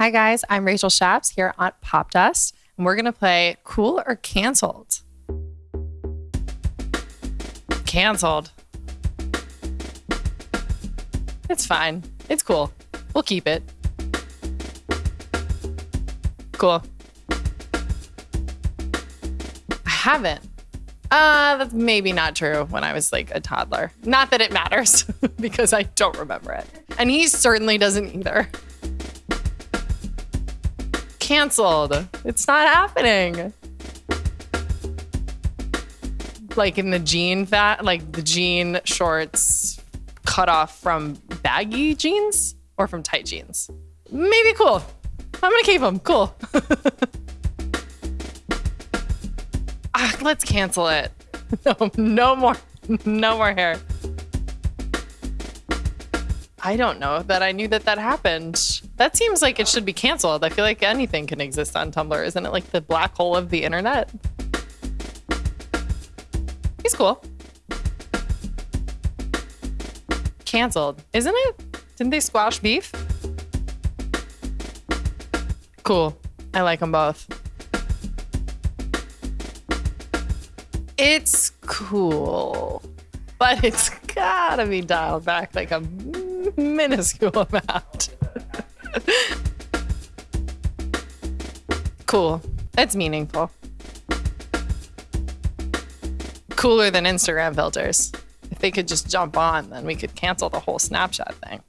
Hi, guys. I'm Rachel Shaps here on Popdust, and we're going to play Cool or Canceled. Canceled. It's fine. It's cool. We'll keep it. Cool. I haven't. Uh, that's maybe not true when I was like a toddler. Not that it matters because I don't remember it. And he certainly doesn't either. Canceled. It's not happening. Like in the jean fat, like the jean shorts cut off from baggy jeans or from tight jeans. Maybe cool. I'm gonna keep them. Cool. ah, let's cancel it. No, no more, no more hair. I don't know that I knew that that happened. That seems like it should be canceled. I feel like anything can exist on Tumblr. Isn't it like the black hole of the internet? He's cool. Canceled, isn't it? Didn't they squash beef? Cool. I like them both. It's cool, but it's gotta be dialed back like a minuscule amount. Cool. It's meaningful. Cooler than Instagram filters. If they could just jump on, then we could cancel the whole Snapchat thing.